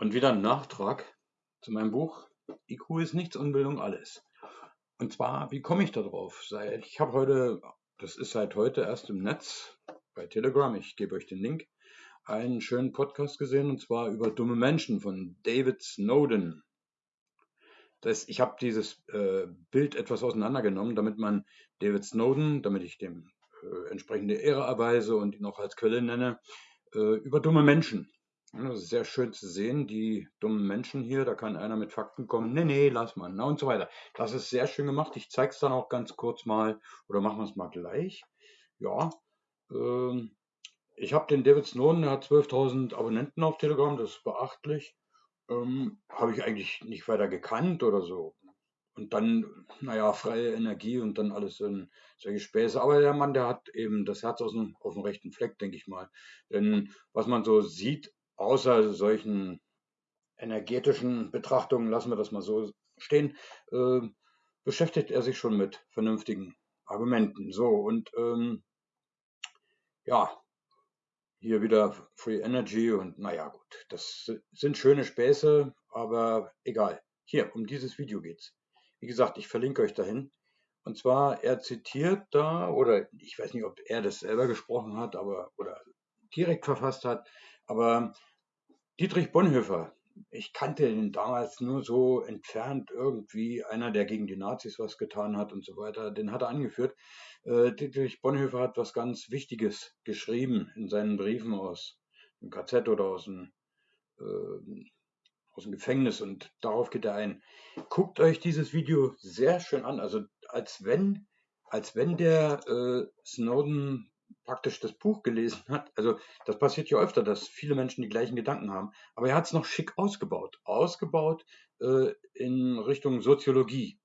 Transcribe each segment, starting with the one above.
Und wieder ein Nachtrag zu meinem Buch IQ ist nichts, Unbildung alles. Und zwar, wie komme ich da drauf? Ich habe heute, das ist seit heute erst im Netz bei Telegram, ich gebe euch den Link, einen schönen Podcast gesehen und zwar über dumme Menschen von David Snowden. Das, ich habe dieses äh, Bild etwas auseinandergenommen, damit man David Snowden, damit ich dem äh, entsprechende Ehre erweise und ihn auch als Quelle nenne, äh, über dumme Menschen. Sehr schön zu sehen, die dummen Menschen hier, da kann einer mit Fakten kommen, nee, nee, lass mal, na und so weiter. Das ist sehr schön gemacht. Ich zeige es dann auch ganz kurz mal, oder machen wir es mal gleich. Ja, ähm, ich habe den David Snowden, der hat 12.000 Abonnenten auf Telegram, das ist beachtlich. Ähm, habe ich eigentlich nicht weiter gekannt oder so. Und dann, naja, freie Energie und dann alles in solche Späße. Aber der Mann, der hat eben das Herz aus dem, auf dem rechten Fleck, denke ich mal. Denn was man so sieht, außer solchen energetischen Betrachtungen, lassen wir das mal so stehen, äh, beschäftigt er sich schon mit vernünftigen Argumenten. So, und ähm, ja, hier wieder Free Energy und naja, gut, das sind schöne Späße, aber egal. Hier, um dieses Video geht's. Wie gesagt, ich verlinke euch dahin. Und zwar, er zitiert da, oder ich weiß nicht, ob er das selber gesprochen hat, aber oder direkt verfasst hat, aber Dietrich Bonhoeffer, ich kannte ihn damals nur so entfernt irgendwie, einer, der gegen die Nazis was getan hat und so weiter, den hat er angeführt. Äh, Dietrich Bonhoeffer hat was ganz Wichtiges geschrieben in seinen Briefen aus dem KZ oder aus dem äh, aus dem Gefängnis und darauf geht er ein. Guckt euch dieses Video sehr schön an, also als wenn, als wenn der äh, Snowden praktisch das Buch gelesen hat. Also das passiert ja öfter, dass viele Menschen die gleichen Gedanken haben, aber er hat es noch schick ausgebaut, ausgebaut äh, in Richtung Soziologie.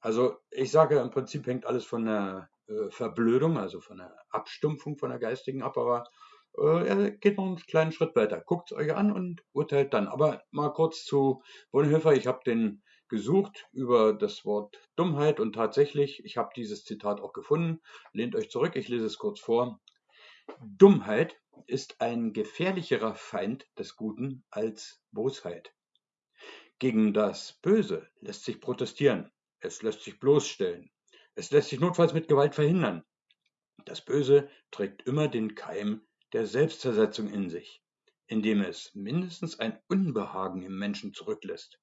Also ich sage, im Prinzip hängt alles von der äh, Verblödung, also von der Abstumpfung von der geistigen ab, aber er geht noch einen kleinen Schritt weiter. Guckt es euch an und urteilt dann. Aber mal kurz zu Bonhoeffer. Ich habe den gesucht über das Wort Dummheit und tatsächlich, ich habe dieses Zitat auch gefunden. Lehnt euch zurück, ich lese es kurz vor. Dummheit ist ein gefährlicherer Feind des Guten als Bosheit. Gegen das Böse lässt sich protestieren, es lässt sich bloßstellen, es lässt sich notfalls mit Gewalt verhindern. Das Böse trägt immer den Keim der Selbstzersetzung in sich, indem es mindestens ein Unbehagen im Menschen zurücklässt.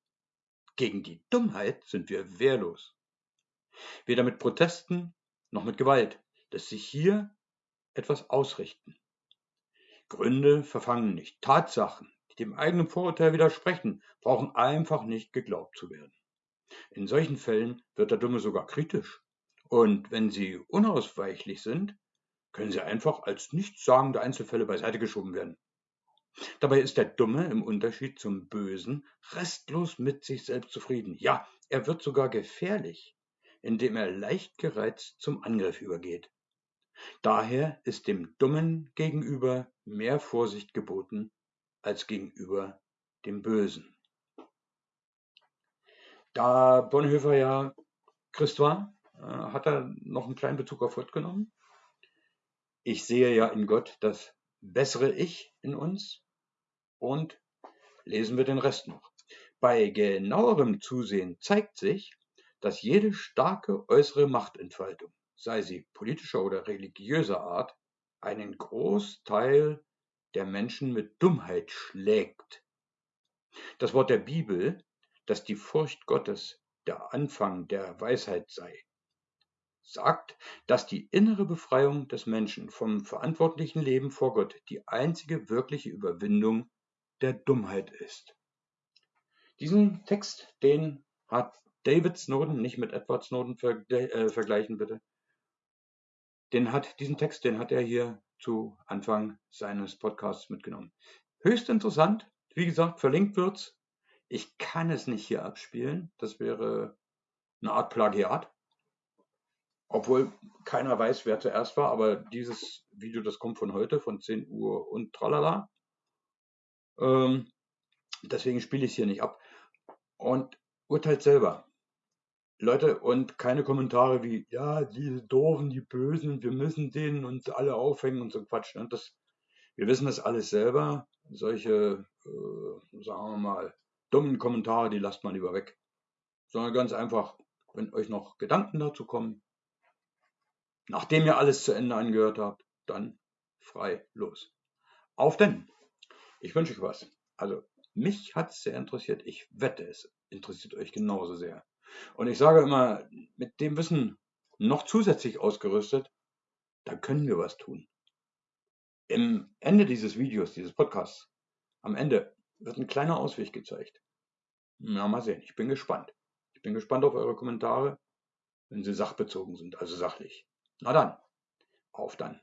Gegen die Dummheit sind wir wehrlos. Weder mit Protesten noch mit Gewalt lässt sich hier etwas ausrichten. Gründe verfangen nicht. Tatsachen, die dem eigenen Vorurteil widersprechen, brauchen einfach nicht geglaubt zu werden. In solchen Fällen wird der Dumme sogar kritisch. Und wenn sie unausweichlich sind, können sie einfach als nichtssagende Einzelfälle beiseite geschoben werden. Dabei ist der Dumme im Unterschied zum Bösen restlos mit sich selbst zufrieden. Ja, er wird sogar gefährlich, indem er leicht gereizt zum Angriff übergeht. Daher ist dem Dummen gegenüber mehr Vorsicht geboten als gegenüber dem Bösen. Da Bonhoeffer ja Christ war, äh, hat er noch einen kleinen Bezug auf Gott genommen ich sehe ja in Gott das bessere Ich in uns und lesen wir den Rest noch. Bei genauerem Zusehen zeigt sich, dass jede starke äußere Machtentfaltung, sei sie politischer oder religiöser Art, einen Großteil der Menschen mit Dummheit schlägt. Das Wort der Bibel, dass die Furcht Gottes der Anfang der Weisheit sei, sagt, dass die innere Befreiung des Menschen vom verantwortlichen Leben vor Gott die einzige wirkliche Überwindung der Dummheit ist. Diesen Text, den hat David Snowden, nicht mit Edward Snowden äh, vergleichen bitte, den hat, diesen Text, den hat er hier zu Anfang seines Podcasts mitgenommen. Höchst interessant, wie gesagt, verlinkt wird's. Ich kann es nicht hier abspielen, das wäre eine Art Plagiat. Obwohl keiner weiß, wer zuerst war, aber dieses Video, das kommt von heute, von 10 Uhr und tralala. Ähm, deswegen spiele ich es hier nicht ab. Und urteilt selber. Leute, und keine Kommentare wie, ja, diese Doofen, die Bösen, wir müssen denen uns alle aufhängen und so Quatsch. Und ne? das, wir wissen das alles selber. Solche, äh, sagen wir mal, dummen Kommentare, die lasst mal lieber weg. Sondern ganz einfach, wenn euch noch Gedanken dazu kommen, nachdem ihr alles zu Ende angehört habt, dann frei los. Auf denn! Ich wünsche euch was. Also, mich hat es sehr interessiert. Ich wette, es interessiert euch genauso sehr. Und ich sage immer, mit dem Wissen noch zusätzlich ausgerüstet, da können wir was tun. Im Ende dieses Videos, dieses Podcasts, am Ende wird ein kleiner Ausweg gezeigt. Na, mal sehen, ich bin gespannt. Ich bin gespannt auf eure Kommentare, wenn sie sachbezogen sind, also sachlich. Na dann, auf dann.